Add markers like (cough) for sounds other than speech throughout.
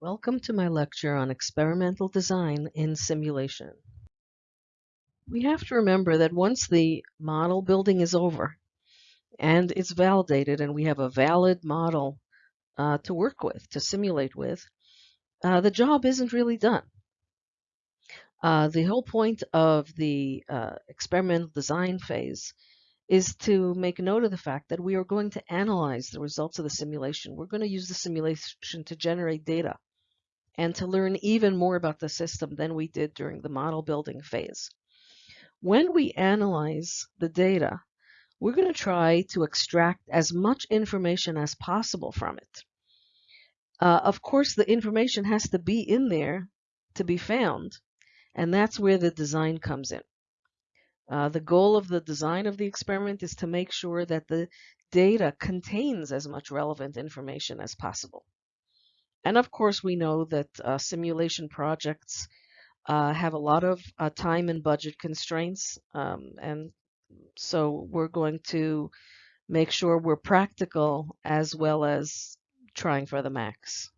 Welcome to my lecture on experimental design in simulation. We have to remember that once the model building is over and it's validated and we have a valid model uh, to work with, to simulate with, uh, the job isn't really done. Uh, the whole point of the uh, experimental design phase is to make note of the fact that we are going to analyze the results of the simulation. We're going to use the simulation to generate data and to learn even more about the system than we did during the model building phase. When we analyze the data, we're going to try to extract as much information as possible from it. Uh, of course, the information has to be in there to be found, and that's where the design comes in. Uh, the goal of the design of the experiment is to make sure that the data contains as much relevant information as possible. And of course, we know that uh, simulation projects uh, have a lot of uh, time and budget constraints. Um, and so we're going to make sure we're practical as well as trying for the max.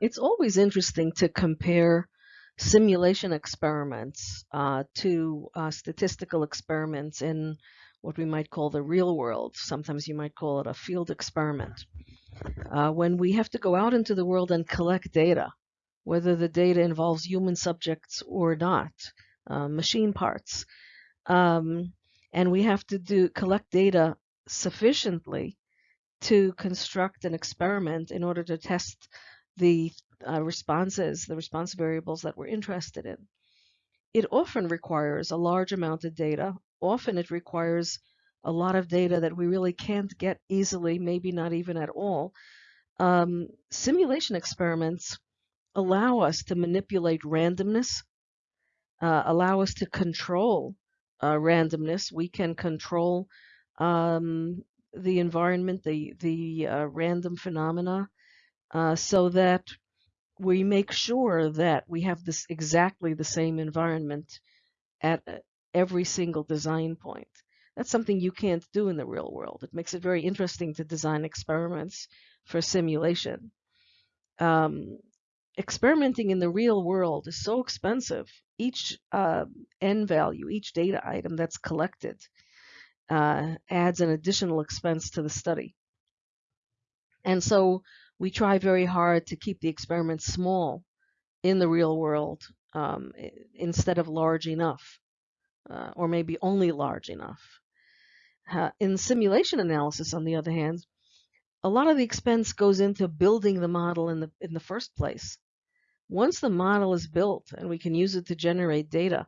It's always interesting to compare simulation experiments uh, to uh, statistical experiments in what we might call the real world. Sometimes you might call it a field experiment uh, when we have to go out into the world and collect data, whether the data involves human subjects or not, uh, machine parts, um, and we have to do collect data sufficiently to construct an experiment in order to test the uh, responses, the response variables that we're interested in. It often requires a large amount of data. Often it requires a lot of data that we really can't get easily, maybe not even at all. Um, simulation experiments allow us to manipulate randomness, uh, allow us to control uh, randomness. We can control um, the environment, the, the uh, random phenomena, uh, so that we make sure that we have this exactly the same environment at every single design point. That's something you can't do in the real world. It makes it very interesting to design experiments for simulation. Um, experimenting in the real world is so expensive. Each uh, n value, each data item that's collected uh, adds an additional expense to the study. And so we try very hard to keep the experiments small in the real world um, instead of large enough, uh, or maybe only large enough. Uh, in simulation analysis, on the other hand, a lot of the expense goes into building the model in the in the first place. Once the model is built and we can use it to generate data,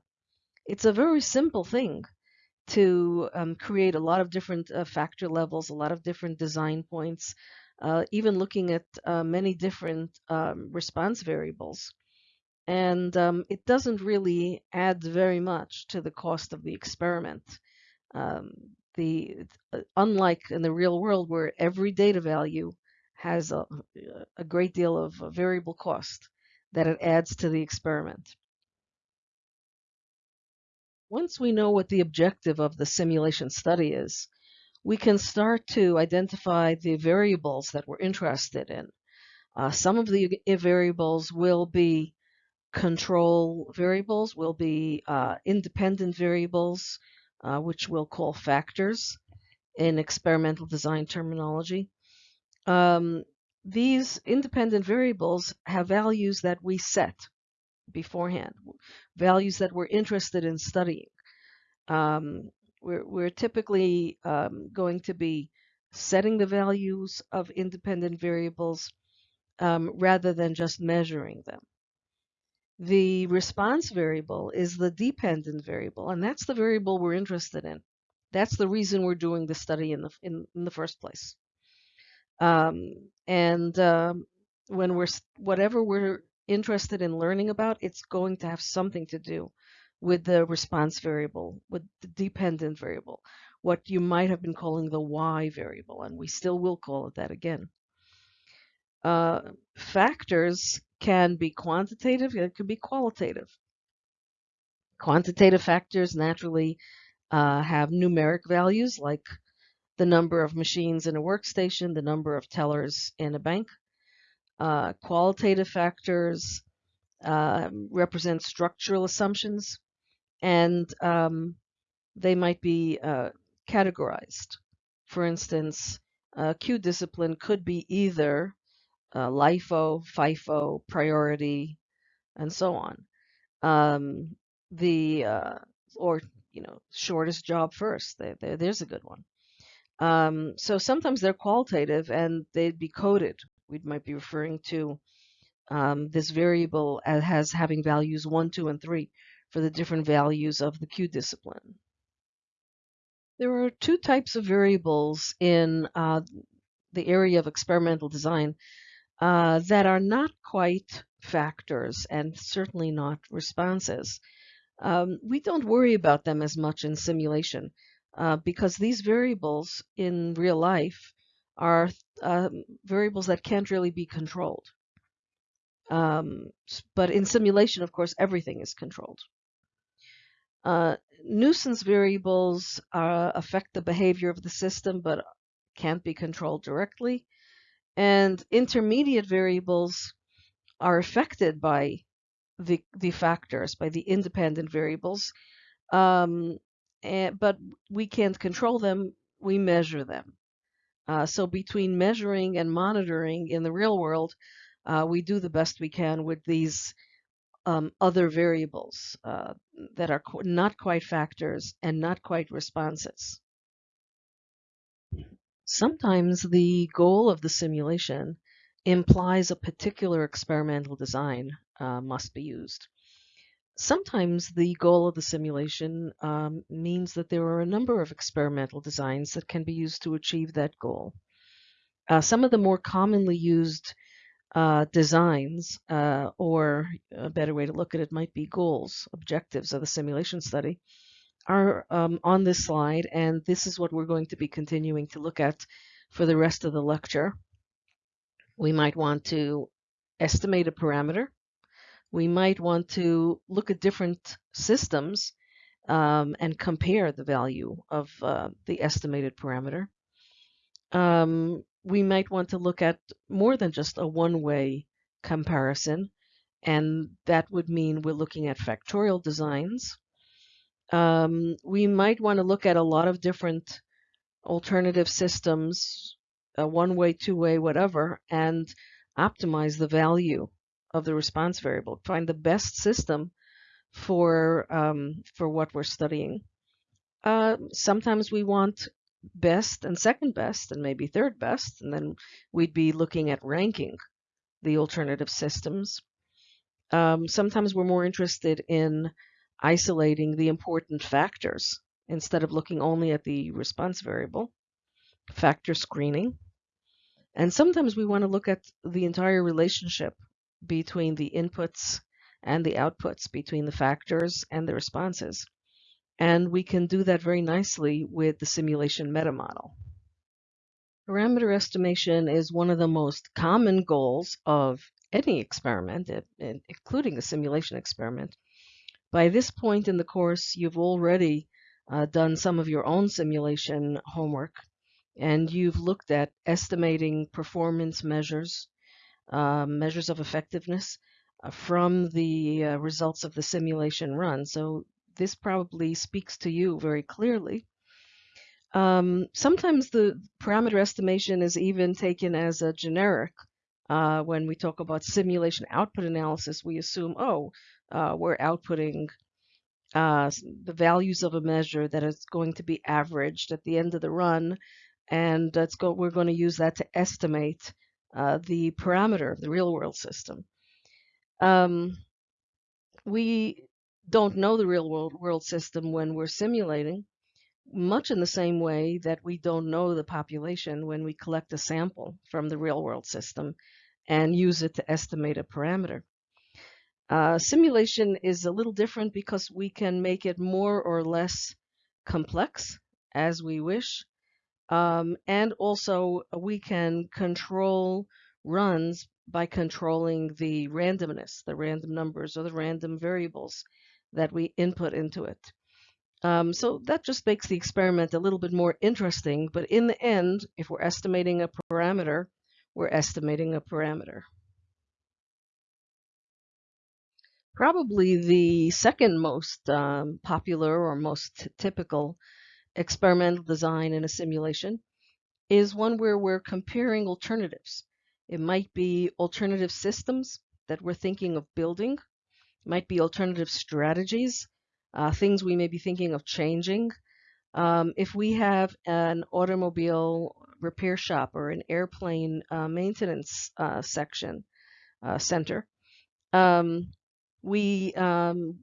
it's a very simple thing to um, create a lot of different uh, factor levels, a lot of different design points, uh, even looking at uh, many different um, response variables. And um, it doesn't really add very much to the cost of the experiment. Um, the uh, unlike in the real world where every data value has a, a great deal of variable cost that it adds to the experiment. Once we know what the objective of the simulation study is, we can start to identify the variables that we're interested in. Uh, some of the variables will be control variables, will be uh, independent variables, uh, which we'll call factors in experimental design terminology. Um, these independent variables have values that we set beforehand, values that we're interested in studying. Um, we're, we're, typically um, going to be setting the values of independent variables um, rather than just measuring them. The response variable is the dependent variable, and that's the variable we're interested in. That's the reason we're doing the study in the in, in the first place. Um, and um, when we're whatever we're interested in learning about, it's going to have something to do with the response variable, with the dependent variable, what you might have been calling the y variable, and we still will call it that again. Uh, factors can be quantitative, it can be qualitative. Quantitative factors naturally uh, have numeric values like the number of machines in a workstation, the number of tellers in a bank. Uh, qualitative factors uh, represent structural assumptions, and um, they might be uh, categorized. For instance, queue discipline could be either uh, LIFO, FIFO, priority, and so on. Um, the uh, or you know shortest job first. There, there, there's a good one. Um, so sometimes they're qualitative and they'd be coded. We might be referring to um, this variable as has having values one, two, and three for the different values of the queue discipline. There are two types of variables in uh, the area of experimental design uh, that are not quite factors and certainly not responses. Um, we don't worry about them as much in simulation uh, because these variables in real life are um, variables that can't really be controlled. Um, but in simulation, of course, everything is controlled. Uh, nuisance variables uh, affect the behavior of the system but can't be controlled directly. And intermediate variables are affected by the, the factors, by the independent variables, um, and, but we can't control them, we measure them. Uh, so between measuring and monitoring in the real world, uh, we do the best we can with these um, other variables uh, that are qu not quite factors and not quite responses. Sometimes the goal of the simulation implies a particular experimental design uh, must be used. Sometimes the goal of the simulation um, means that there are a number of experimental designs that can be used to achieve that goal. Uh, some of the more commonly used uh, designs, uh, or a better way to look at it might be goals, objectives of the simulation study, are um, on this slide, and this is what we're going to be continuing to look at for the rest of the lecture. We might want to estimate a parameter. We might want to look at different systems um, and compare the value of uh, the estimated parameter. Um, we might want to look at more than just a one-way comparison, and that would mean we're looking at factorial designs. Um, we might want to look at a lot of different alternative systems, uh, one-way, two-way, whatever, and optimize the value of the response variable. Find the best system for um, for what we're studying. Uh, sometimes we want best and second best and maybe third best, and then we'd be looking at ranking the alternative systems. Um, sometimes we're more interested in isolating the important factors instead of looking only at the response variable, factor screening. And sometimes we want to look at the entire relationship between the inputs and the outputs, between the factors and the responses. And we can do that very nicely with the simulation meta model. Parameter estimation is one of the most common goals of any experiment, including a simulation experiment. By this point in the course, you've already uh, done some of your own simulation homework, and you've looked at estimating performance measures, uh, measures of effectiveness uh, from the uh, results of the simulation run. So this probably speaks to you very clearly. Um, sometimes the parameter estimation is even taken as a generic. Uh, when we talk about simulation output analysis, we assume, oh, uh, we're outputting uh, the values of a measure that is going to be averaged at the end of the run, and go we're going to use that to estimate uh, the parameter of the real world system. Um, we don't know the real world, world system when we're simulating, much in the same way that we don't know the population when we collect a sample from the real world system and use it to estimate a parameter. Uh, simulation is a little different because we can make it more or less complex as we wish. Um, and also we can control runs by controlling the randomness, the random numbers or the random variables that we input into it. Um, so that just makes the experiment a little bit more interesting. But in the end, if we're estimating a parameter, we're estimating a parameter. Probably the second most um, popular or most typical experimental design in a simulation is one where we're comparing alternatives. It might be alternative systems that we're thinking of building, it might be alternative strategies uh, things we may be thinking of changing. Um, if we have an automobile repair shop or an airplane uh, maintenance uh, section uh, center, um, we um,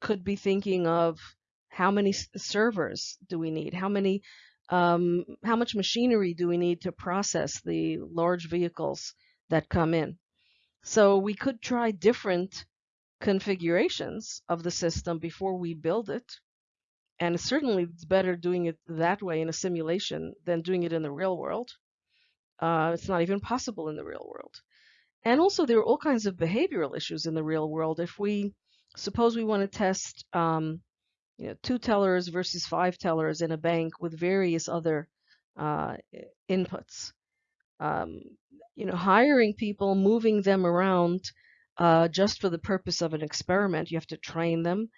could be thinking of how many servers do we need? How many um, how much machinery do we need to process the large vehicles that come in? So we could try different configurations of the system before we build it. And certainly it's better doing it that way in a simulation than doing it in the real world. Uh, it's not even possible in the real world. And also there are all kinds of behavioral issues in the real world. If we suppose we want to test um, you know, two tellers versus five tellers in a bank with various other uh, inputs. Um, you know, hiring people, moving them around uh, just for the purpose of an experiment. You have to train them.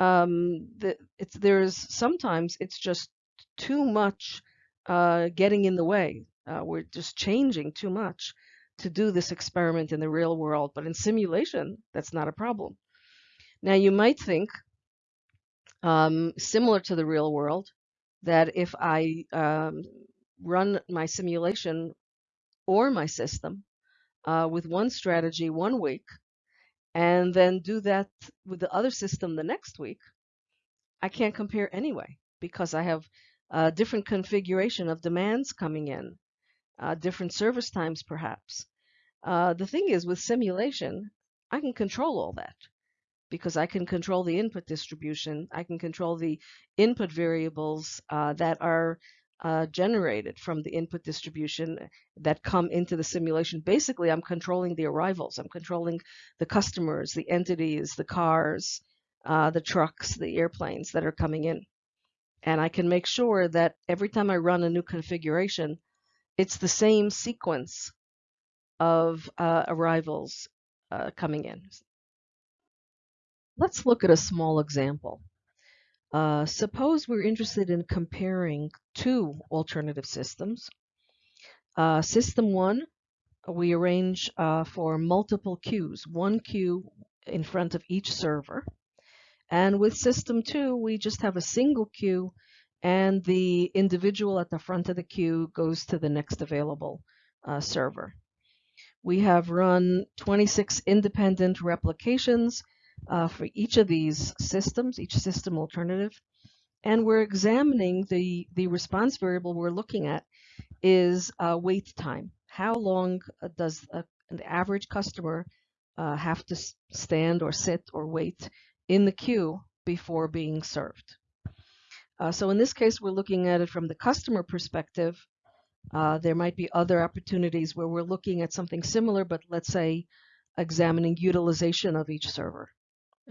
Um, the, it's there's sometimes it's just too much uh, getting in the way. Uh, we're just changing too much to do this experiment in the real world, but in simulation, that's not a problem. Now you might think, um, similar to the real world, that if I um, run my simulation or my system uh, with one strategy one week, and then do that with the other system the next week, I can't compare anyway because I have a different configuration of demands coming in, uh, different service times perhaps. Uh, the thing is with simulation, I can control all that because I can control the input distribution. I can control the input variables uh, that are uh, generated from the input distribution that come into the simulation. Basically, I'm controlling the arrivals. I'm controlling the customers, the entities, the cars, uh, the trucks, the airplanes that are coming in. And I can make sure that every time I run a new configuration, it's the same sequence of uh, arrivals uh, coming in. Let's look at a small example. Uh, suppose we're interested in comparing two alternative systems. Uh, system one, we arrange uh, for multiple queues, one queue in front of each server. And with system two, we just have a single queue and the individual at the front of the queue goes to the next available uh, server. We have run 26 independent replications uh, for each of these systems, each system alternative. And we're examining the, the response variable we're looking at is uh, wait time. How long uh, does a, an average customer uh, have to stand or sit or wait in the queue before being served? Uh, so in this case, we're looking at it from the customer perspective. Uh, there might be other opportunities where we're looking at something similar, but let's say examining utilization of each server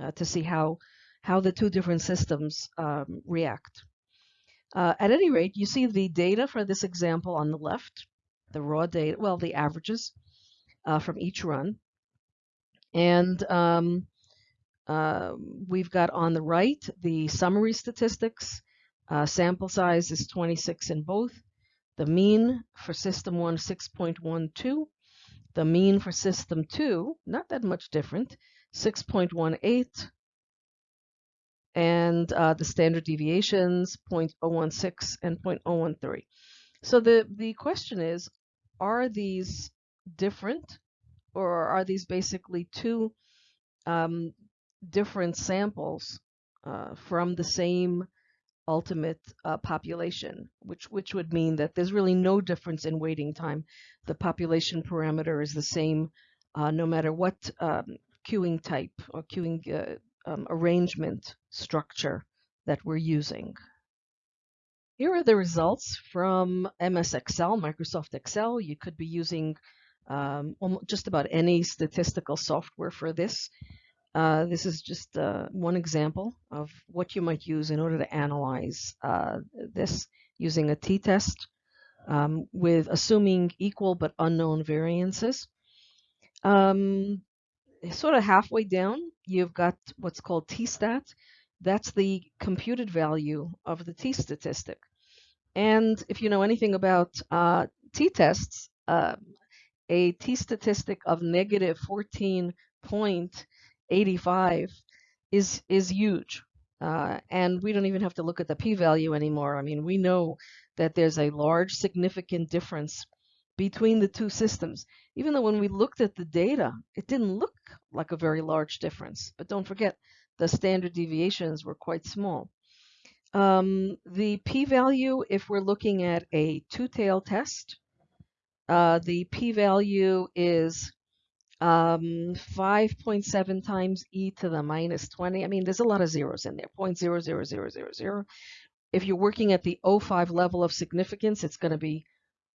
uh, to see how, how the two different systems um, react. Uh, at any rate, you see the data for this example on the left, the raw data, well, the averages uh, from each run. And um, uh, we've got on the right the summary statistics. Uh, sample size is 26 in both. The mean for system 1, 6.12. The mean for system 2, not that much different, 6.18 and uh, the standard deviations 0.016 and 0.013. So the, the question is, are these different or are these basically two um, different samples uh, from the same ultimate uh, population, which, which would mean that there's really no difference in waiting time. The population parameter is the same uh, no matter what um, queuing type or queuing uh, um, arrangement structure that we're using. Here are the results from MS Excel, Microsoft Excel. You could be using um, just about any statistical software for this. Uh, this is just uh, one example of what you might use in order to analyze uh, this using a t-test um, with assuming equal but unknown variances. Um, sort of halfway down, you've got what's called t-stat. That's the computed value of the t-statistic. And if you know anything about uh, t-tests, uh, a t-statistic of negative 14.85 is, is huge. Uh, and we don't even have to look at the p-value anymore. I mean, we know that there's a large significant difference between the two systems. Even though when we looked at the data, it didn't look like a very large difference. But don't forget, the standard deviations were quite small. Um, the p-value, if we're looking at a two-tail test, uh, the p-value is um, 5.7 times e to the minus 20. I mean, there's a lot of zeros in there, 0.00000. If you're working at the 0.5 level of significance, it's going to be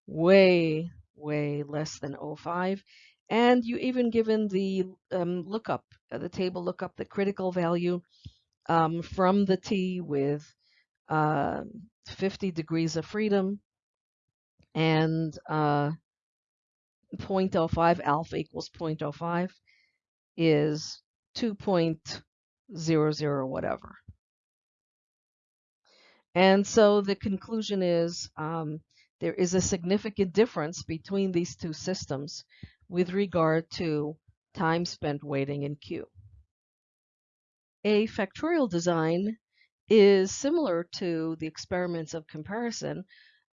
way, way less than 0.5. And you even given the um, lookup, uh, the table lookup, the critical value um, from the t with uh, 50 degrees of freedom and uh, 0.05 alpha equals 0.05 is 2.00 whatever. And so the conclusion is um, there is a significant difference between these two systems with regard to time spent waiting in queue. A factorial design is similar to the experiments of comparison,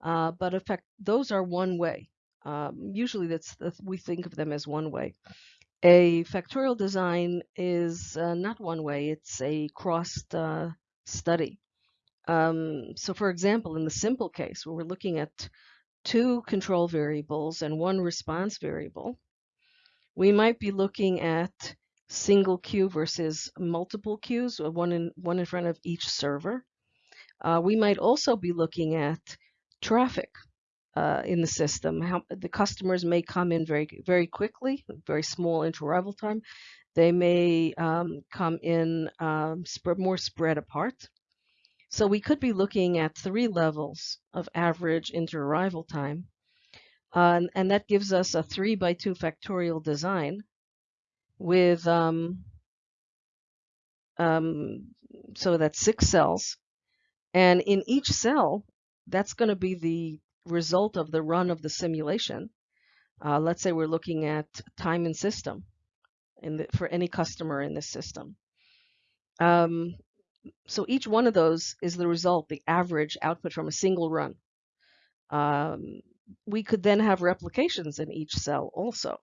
uh, but effect, those are one way. Um, usually that's, we think of them as one way. A factorial design is uh, not one way, it's a crossed uh, study. Um, so for example, in the simple case where we're looking at two control variables and one response variable, we might be looking at single queue versus multiple queues, one in, one in front of each server. Uh, we might also be looking at traffic uh, in the system. How the customers may come in very very quickly, very small inter-arrival time. They may um, come in um, sp more spread apart. So we could be looking at three levels of average inter-arrival time. Uh, and, and, that gives us a 3 by 2 factorial design with, um, um, so that's six cells. And in each cell, that's going to be the result of the run of the simulation. Uh, let's say we're looking at time and system in the, for any customer in this system. Um, so each one of those is the result, the average output from a single run. Um, we could then have replications in each cell also.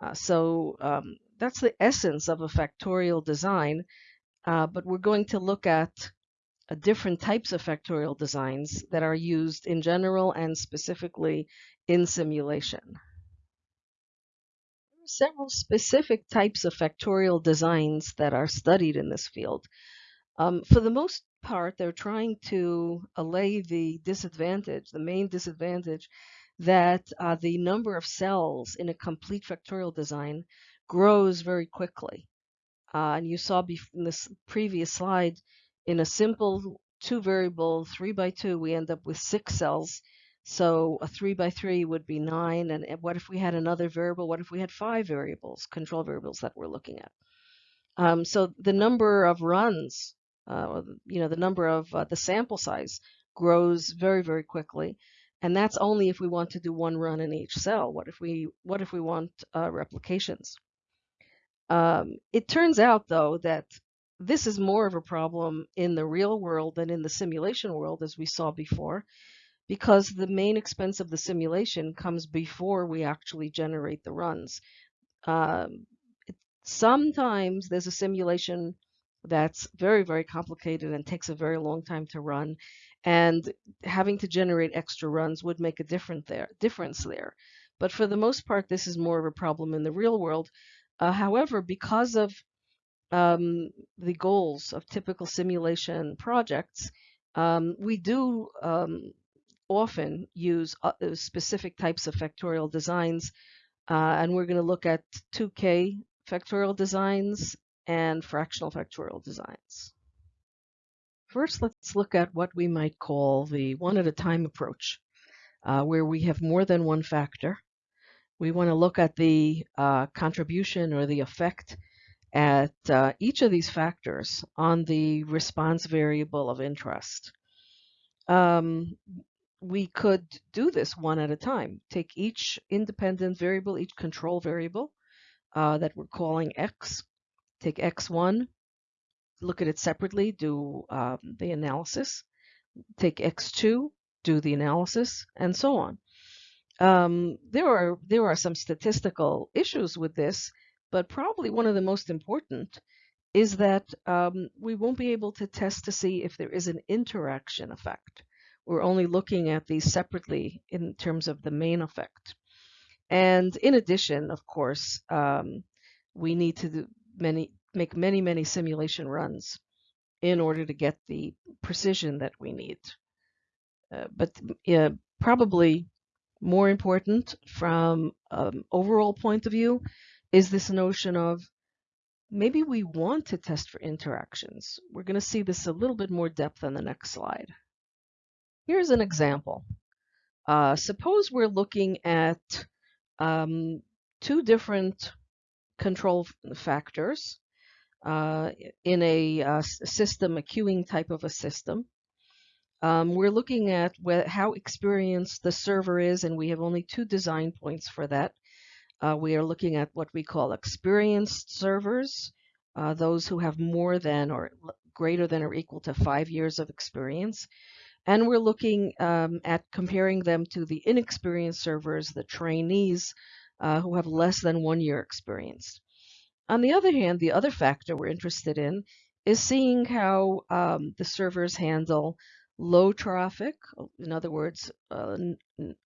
Uh, so um, that's the essence of a factorial design, uh, but we're going to look at uh, different types of factorial designs that are used in general and specifically in simulation. There are several specific types of factorial designs that are studied in this field. Um, for the most part, they're trying to allay the disadvantage, the main disadvantage, that uh, the number of cells in a complete factorial design grows very quickly. Uh, and you saw in this previous slide, in a simple two variable three by two, we end up with six cells. So a three by three would be nine. And what if we had another variable? What if we had five variables, control variables that we're looking at? Um, so the number of runs uh, you know, the number of uh, the sample size grows very, very quickly. And that's only if we want to do one run in each cell. What if we what if we want uh, replications? Um, it turns out, though, that this is more of a problem in the real world than in the simulation world, as we saw before, because the main expense of the simulation comes before we actually generate the runs. Um, sometimes there's a simulation that's very, very complicated and takes a very long time to run. And having to generate extra runs would make a different there, difference there. But for the most part, this is more of a problem in the real world. Uh, however, because of um, the goals of typical simulation projects, um, we do um, often use uh, specific types of factorial designs. Uh, and we're going to look at 2K factorial designs and fractional factorial designs. First, let's look at what we might call the one at a time approach, uh, where we have more than one factor. We want to look at the uh, contribution or the effect at uh, each of these factors on the response variable of interest. Um, we could do this one at a time. Take each independent variable, each control variable uh, that we're calling x, take x1, look at it separately, do um, the analysis, take x2, do the analysis, and so on. Um, there are there are some statistical issues with this, but probably one of the most important is that um, we won't be able to test to see if there is an interaction effect. We're only looking at these separately in terms of the main effect. And in addition, of course, um, we need to many make many, many simulation runs in order to get the precision that we need. Uh, but uh, probably more important from an overall point of view is this notion of maybe we want to test for interactions. We're going to see this a little bit more depth on the next slide. Here's an example. Uh, suppose we're looking at um, two different control factors uh, in a uh, system, a queuing type of a system. Um, we're looking at how experienced the server is, and we have only two design points for that. Uh, we are looking at what we call experienced servers, uh, those who have more than or greater than or equal to five years of experience. And we're looking um, at comparing them to the inexperienced servers, the trainees, uh, who have less than one year experience. On the other hand, the other factor we're interested in is seeing how um, the servers handle low traffic, in other words, uh,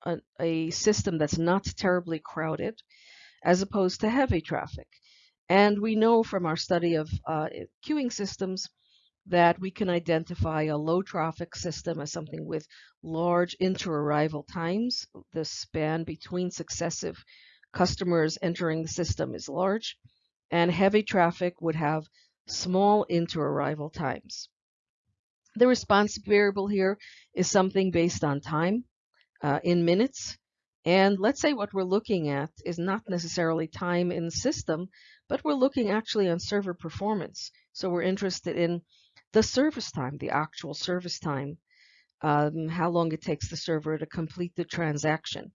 a, a, system that's not terribly crowded, as opposed to heavy traffic. And we know from our study of uh, queuing systems that we can identify a low traffic system as something with large inter-arrival times. The span between successive customers entering the system is large, and heavy traffic would have small inter-arrival times. The response variable here is something based on time uh, in minutes. And let's say what we're looking at is not necessarily time in the system, but we're looking actually on server performance. So we're interested in the service time, the actual service time, um, how long it takes the server to complete the transaction.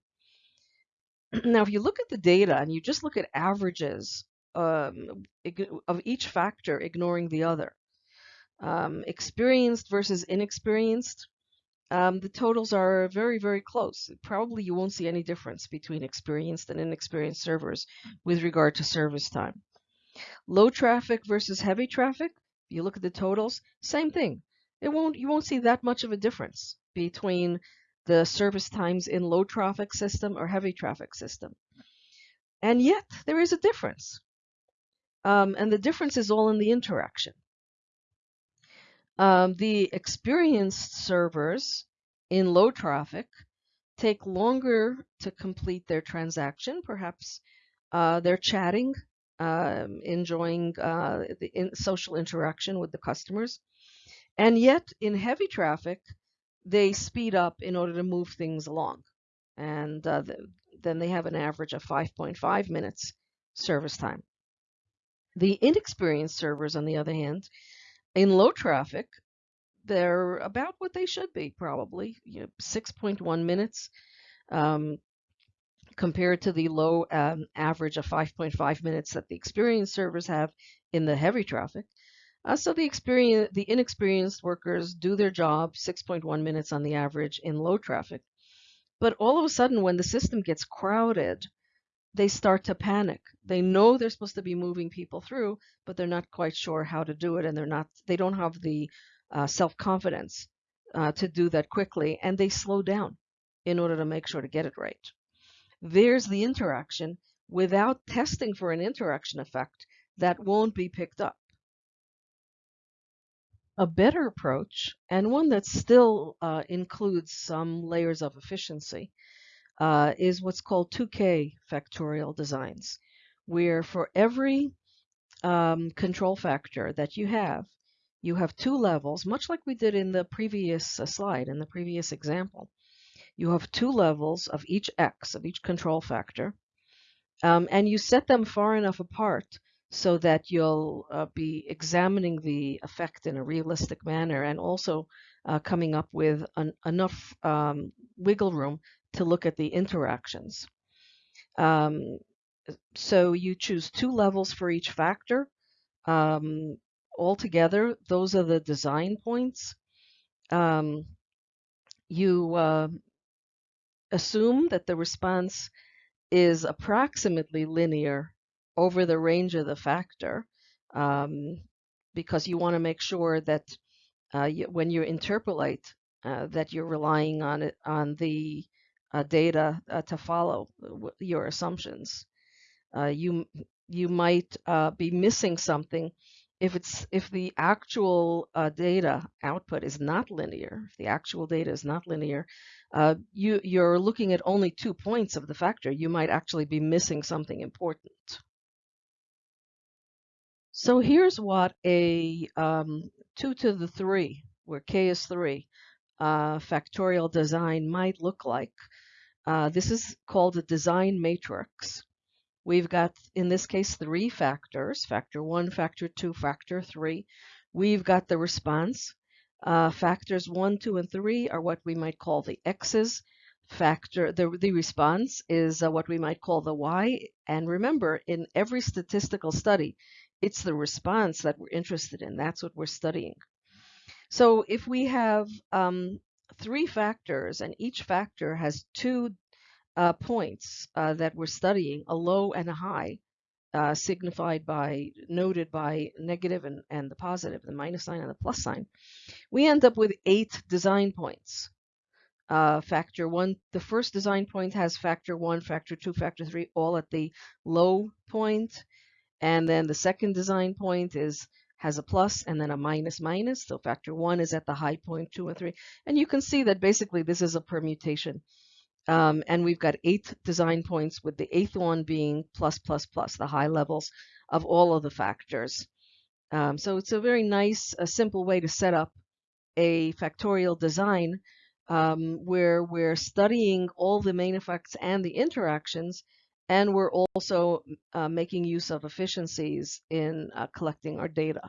(clears throat) now, if you look at the data and you just look at averages um, of each factor, ignoring the other, um, experienced versus inexperienced, um, the totals are very, very close. Probably you won't see any difference between experienced and inexperienced servers with regard to service time. Low traffic versus heavy traffic, you look at the totals, same thing. It won't you won't see that much of a difference between the service times in low traffic system or heavy traffic system. And yet there is a difference. Um, and the difference is all in the interaction. Um, the experienced servers in low traffic take longer to complete their transaction. Perhaps uh, they're chatting um, enjoying uh, the in social interaction with the customers. And yet, in heavy traffic, they speed up in order to move things along. And uh, the, then they have an average of 5.5 minutes service time. The inexperienced servers, on the other hand, in low traffic, they're about what they should be, probably you know, 6.1 minutes. Um, compared to the low um, average of 5.5 minutes that the experienced servers have in the heavy traffic. Uh, so the experience, the inexperienced workers do their job 6.1 minutes on the average in low traffic. But all of a sudden, when the system gets crowded, they start to panic. They know they're supposed to be moving people through, but they're not quite sure how to do it, and they're not. They don't have the uh, self-confidence uh, to do that quickly, and they slow down in order to make sure to get it right. There's the interaction. Without testing for an interaction effect, that won't be picked up. A better approach, and one that still uh, includes some layers of efficiency, uh, is what's called 2K factorial designs, where for every um, control factor that you have, you have two levels, much like we did in the previous uh, slide, in the previous example. You have two levels of each x, of each control factor, um, and you set them far enough apart so that you'll uh, be examining the effect in a realistic manner and also uh, coming up with an, enough um, wiggle room to look at the interactions. Um, so you choose two levels for each factor. Um, altogether, those are the design points. Um, you uh, assume that the response is approximately linear over the range of the factor um, because you want to make sure that uh, you, when you interpolate uh, that you're relying on it on the uh, data uh, to follow your assumptions. Uh, you you might uh, be missing something if it's if the actual data output is not linear. If the actual data is not linear, you you're looking at only two points of the factor. You might actually be missing something important. So here's what a um, 2 to the 3, where k is 3, uh, factorial design might look like. Uh, this is called a design matrix. We've got, in this case, three factors, factor 1, factor 2, factor 3. We've got the response. Uh, factors 1, 2, and 3 are what we might call the x's. Factor the, the response is uh, what we might call the y. And remember, in every statistical study, it's the response that we're interested in. That's what we're studying. So if we have um, three factors and each factor has two uh, points uh, that we're studying, a low and a high, uh, signified by, noted by negative and, and the positive, the minus sign and the plus sign, we end up with eight design points. Uh, factor one, the first design point has factor one, factor two, factor three, all at the low point. And then the second design point is has a plus and then a minus minus. So factor one is at the high point, two and three. And you can see that basically this is a permutation. Um, and we've got eight design points with the eighth one being plus, plus, plus, the high levels of all of the factors. Um, so it's a very nice, a simple way to set up a factorial design um, where we're studying all the main effects and the interactions and we're also uh, making use of efficiencies in uh, collecting our data.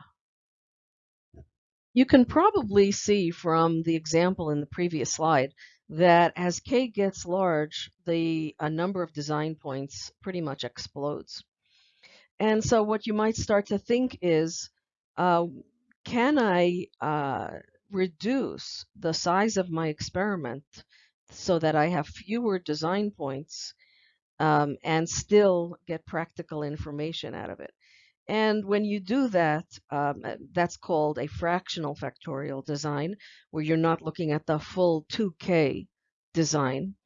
You can probably see from the example in the previous slide that as k gets large, the a number of design points pretty much explodes. And so what you might start to think is, uh, can I uh, reduce the size of my experiment so that I have fewer design points um, and still get practical information out of it. And when you do that, um, uh, that's called a fractional factorial design, where you're not looking at the full 2K design.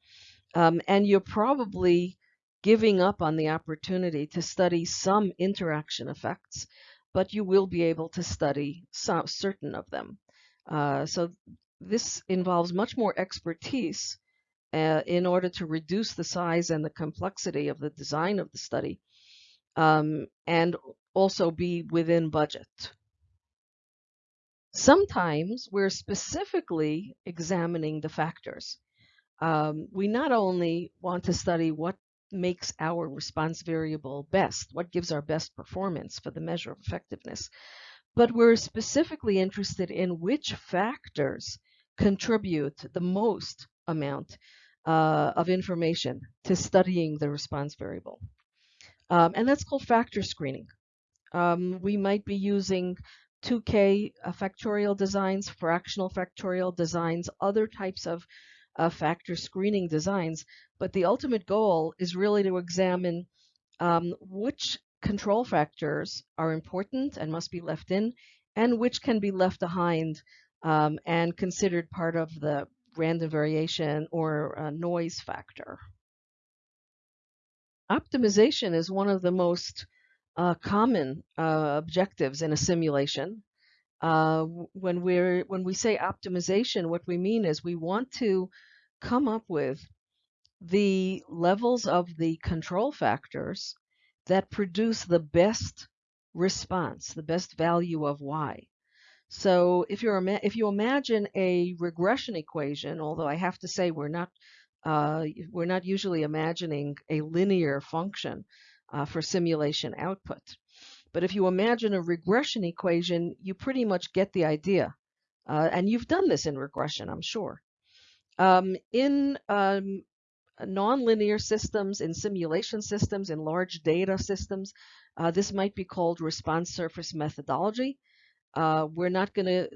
Um, and you're probably giving up on the opportunity to study some interaction effects, but you will be able to study some, certain of them. Uh, so this involves much more expertise uh, in order to reduce the size and the complexity of the design of the study um, and also be within budget. Sometimes we're specifically examining the factors. Um, we not only want to study what makes our response variable best, what gives our best performance for the measure of effectiveness, but we're specifically interested in which factors contribute the most amount uh, of information to studying the response variable. Um, and that's called factor screening. Um, we might be using 2K uh, factorial designs, fractional factorial designs, other types of uh, factor screening designs, but the ultimate goal is really to examine um, which control factors are important and must be left in, and which can be left behind um, and considered part of the random variation or noise factor. Optimization is one of the most uh, common uh, objectives in a simulation. Uh, when we're when we say optimization, what we mean is we want to come up with the levels of the control factors that produce the best response, the best value of y. So if you're if you imagine a regression equation, although I have to say we're not uh, we're not usually imagining a linear function uh, for simulation output. But if you imagine a regression equation, you pretty much get the idea. Uh, and you've done this in regression, I'm sure. Um, in um, nonlinear systems, in simulation systems, in large data systems, uh, this might be called response surface methodology. Uh, we're not going to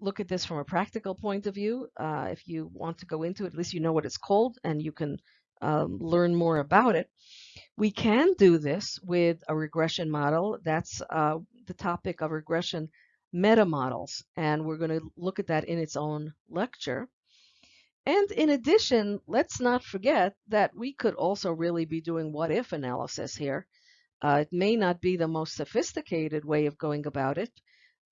look at this from a practical point of view. Uh, if you want to go into it, at least you know what it's called and you can um, learn more about it. We can do this with a regression model. That's uh, the topic of regression meta models, and we're going to look at that in its own lecture. And in addition, let's not forget that we could also really be doing what if analysis here. Uh, it may not be the most sophisticated way of going about it,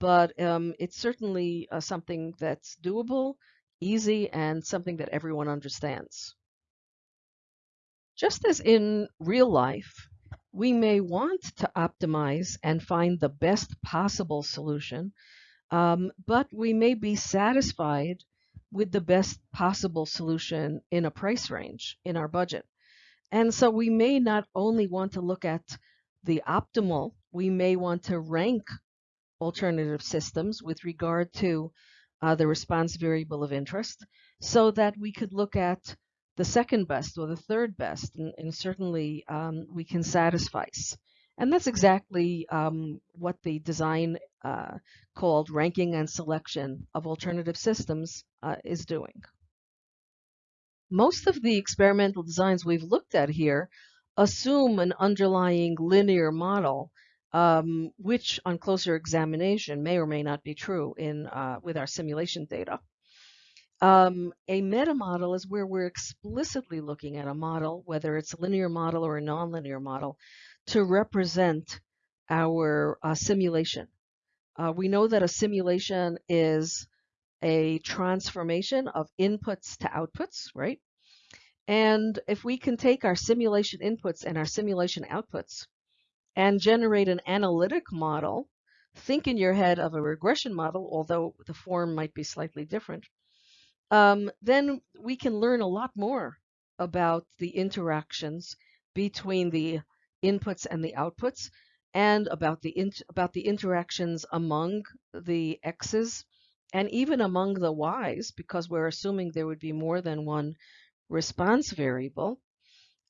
but um, it's certainly uh, something that's doable, easy, and something that everyone understands. Just as in real life, we may want to optimize and find the best possible solution, um, but we may be satisfied with the best possible solution in a price range in our budget. And so we may not only want to look at the optimal, we may want to rank alternative systems with regard to uh, the response variable of interest so that we could look at the second best or the third best, and, and certainly um, we can satisfy. And that's exactly um, what the design uh, called ranking and selection of alternative systems uh, is doing. Most of the experimental designs we've looked at here assume an underlying linear model, um, which on closer examination may or may not be true in uh, with our simulation data. Um, a meta model is where we're explicitly looking at a model, whether it's a linear model or a nonlinear model, to represent our uh, simulation. Uh, we know that a simulation is a transformation of inputs to outputs, right? And if we can take our simulation inputs and our simulation outputs and generate an analytic model, think in your head of a regression model, although the form might be slightly different, um, then we can learn a lot more about the interactions between the inputs and the outputs and about the about the interactions among the x's and even among the y's because we're assuming there would be more than one response variable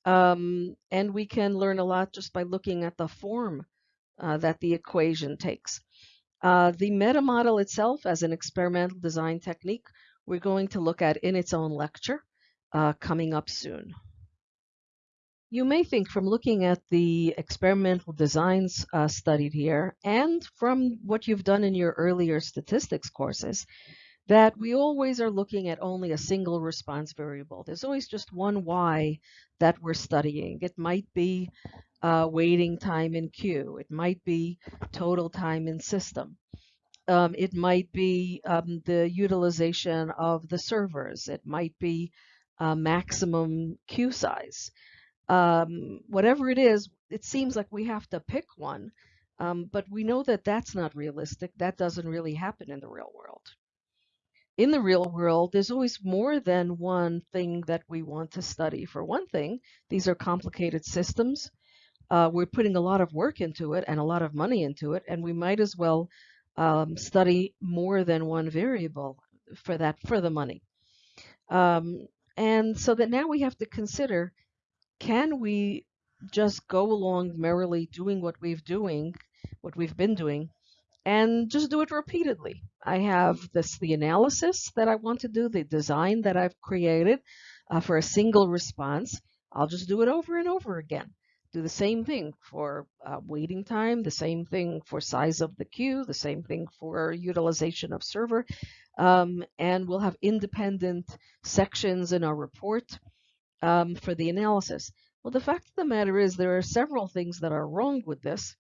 um, and we can learn a lot just by looking at the form uh, that the equation takes. Uh, the meta model itself as an experimental design technique we're going to look at in its own lecture uh, coming up soon. You may think from looking at the experimental designs uh, studied here and from what you've done in your earlier statistics courses that we always are looking at only a single response variable. There's always just one Y that we're studying. It might be uh, waiting time in queue. It might be total time in system. Um, it might be um, the utilization of the servers. It might be uh, maximum queue size um, whatever it is, it seems like we have to pick one. Um, but we know that that's not realistic. That doesn't really happen in the real world. In the real world, there's always more than one thing that we want to study. For one thing, these are complicated systems. Uh, we're putting a lot of work into it and a lot of money into it, and we might as well um, study more than one variable for that for the money. Um, and so that now we have to consider can we just go along merrily doing what we've doing, what we've been doing, and just do it repeatedly? I have this the analysis that I want to do, the design that I've created uh, for a single response. I'll just do it over and over again. Do the same thing for uh, waiting time, the same thing for size of the queue, the same thing for utilization of server, um, and we'll have independent sections in our report um, for the analysis. Well, the fact of the matter is there are several things that are wrong with this.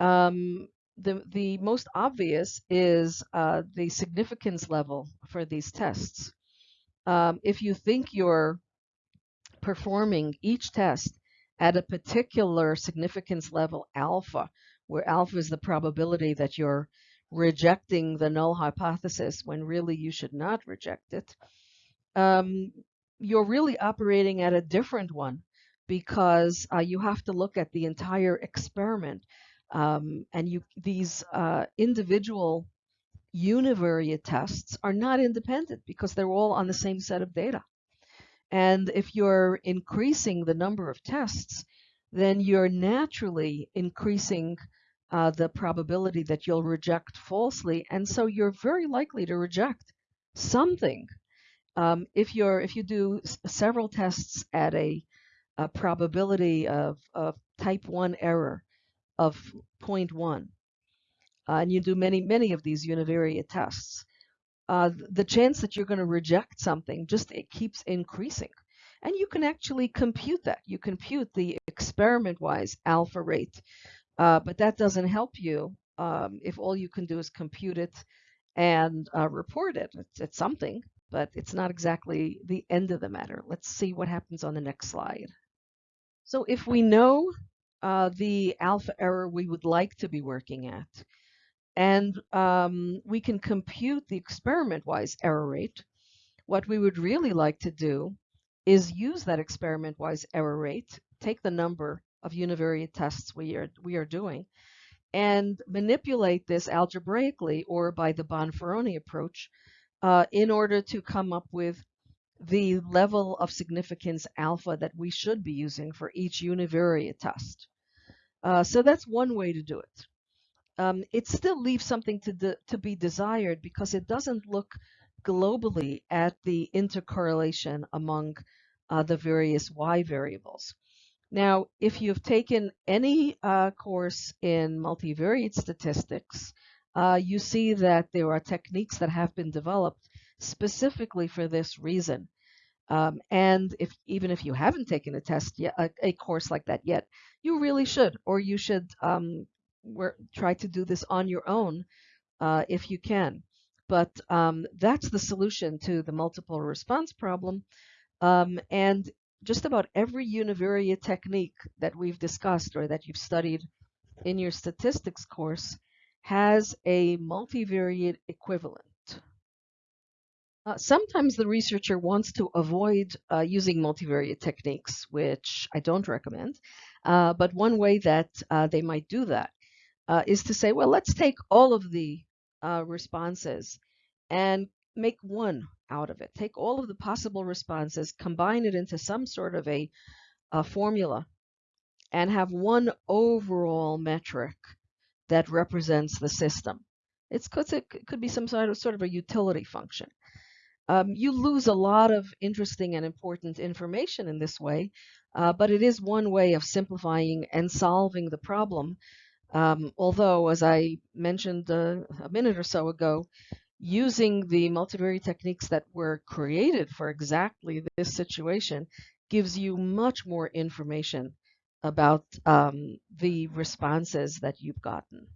Um, the, the most obvious is uh, the significance level for these tests. Um, if you think you're performing each test at a particular significance level alpha, where alpha is the probability that you're rejecting the null hypothesis when really you should not reject it, um, you're really operating at a different one because uh, you have to look at the entire experiment. Um, and you these uh, individual univariate tests are not independent because they're all on the same set of data. And if you're increasing the number of tests, then you're naturally increasing uh, the probability that you'll reject falsely. And so you're very likely to reject something. Um, if you're if you do several tests at a, a probability of, of type 1 error of 0.1, uh, and you do many, many of these univariate tests, uh, the chance that you're going to reject something just it keeps increasing. And you can actually compute that. You compute the experiment-wise alpha rate, uh, but that doesn't help you um, if all you can do is compute it and uh, report it. It's, it's something, but it's not exactly the end of the matter. Let's see what happens on the next slide. So if we know uh, the alpha error we would like to be working at, and um, we can compute the experiment-wise error rate. What we would really like to do is use that experiment-wise error rate, take the number of univariate tests we are, we are doing, and manipulate this algebraically or by the Bonferroni approach uh, in order to come up with the level of significance alpha that we should be using for each univariate test. Uh, so that's one way to do it um, it still leaves something to, to be desired because it doesn't look globally at the intercorrelation among uh, the various y variables. Now, if you've taken any uh, course in multivariate statistics, uh, you see that there are techniques that have been developed specifically for this reason. Um, and if even if you haven't taken a test yet, a, a, course like that yet, you really should, or you should um, try to do this on your own uh, if you can. But um, that's the solution to the multiple response problem. Um, and just about every univariate technique that we've discussed or that you've studied in your statistics course has a multivariate equivalent. Uh, sometimes the researcher wants to avoid uh, using multivariate techniques, which I don't recommend. Uh, but one way that uh, they might do that uh, is to say, well, let's take all of the uh, responses and make one out of it. Take all of the possible responses, combine it into some sort of a, a formula, and have one overall metric that represents the system. It's, it could be some sort of, sort of a utility function. Um, you lose a lot of interesting and important information in this way, uh, but it is one way of simplifying and solving the problem um, although, as I mentioned uh, a minute or so ago, using the multivariate techniques that were created for exactly this situation gives you much more information about um, the responses that you've gotten.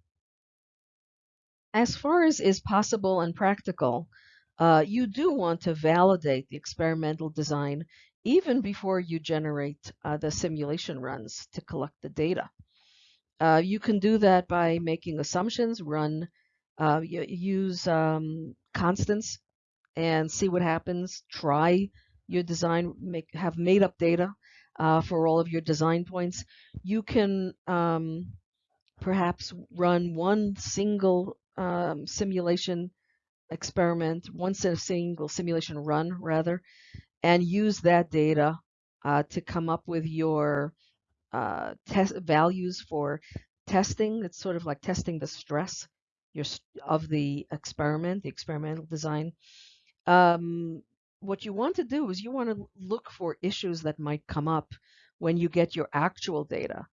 As far as is possible and practical, uh, you do want to validate the experimental design even before you generate uh, the simulation runs to collect the data. Uh, you can do that by making assumptions, run, uh, use um, constants and see what happens. Try your design, make have made up data uh, for all of your design points. You can um, perhaps run one single um, simulation experiment, one single simulation run rather, and use that data uh, to come up with your uh, test values for testing. It's sort of like testing the stress your, of the experiment, the experimental design. Um, what you want to do is you want to look for issues that might come up when you get your actual data.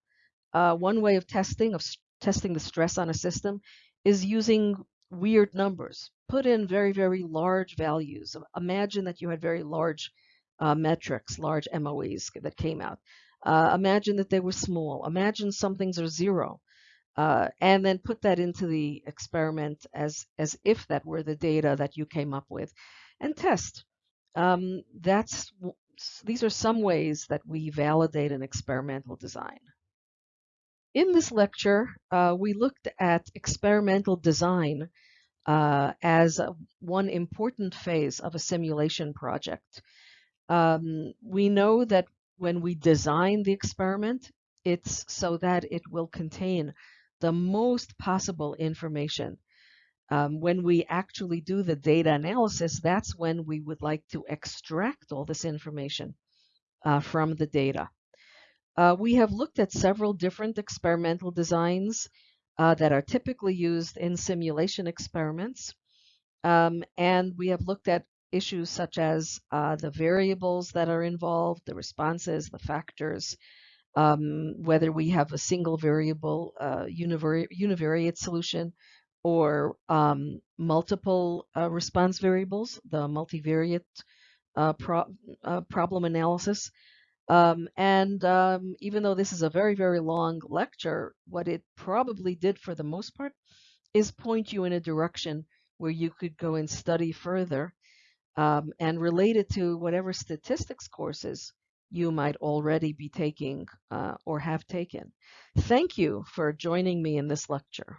Uh, one way of testing of testing the stress on a system is using weird numbers. Put in very, very large values. Imagine that you had very large uh, metrics, large MOEs that came out. Uh, imagine that they were small. Imagine some things are zero. Uh, and then put that into the experiment as, as if that were the data that you came up with and test. Um, that's, these are some ways that we validate an experimental design. In this lecture, uh, we looked at experimental design uh, as one important phase of a simulation project. Um, we know that when we design the experiment, it's so that it will contain the most possible information. Um, when we actually do the data analysis, that's when we would like to extract all this information uh, from the data. Uh, we have looked at several different experimental designs uh, that are typically used in simulation experiments. Um, and we have looked at issues such as uh, the variables that are involved, the responses, the factors, um, whether we have a single variable uh, univari univariate solution or um, multiple uh, response variables, the multivariate uh, pro uh, problem analysis. Um, and um, even though this is a very, very long lecture, what it probably did for the most part is point you in a direction where you could go and study further um, and related to whatever statistics courses you might already be taking uh, or have taken. Thank you for joining me in this lecture.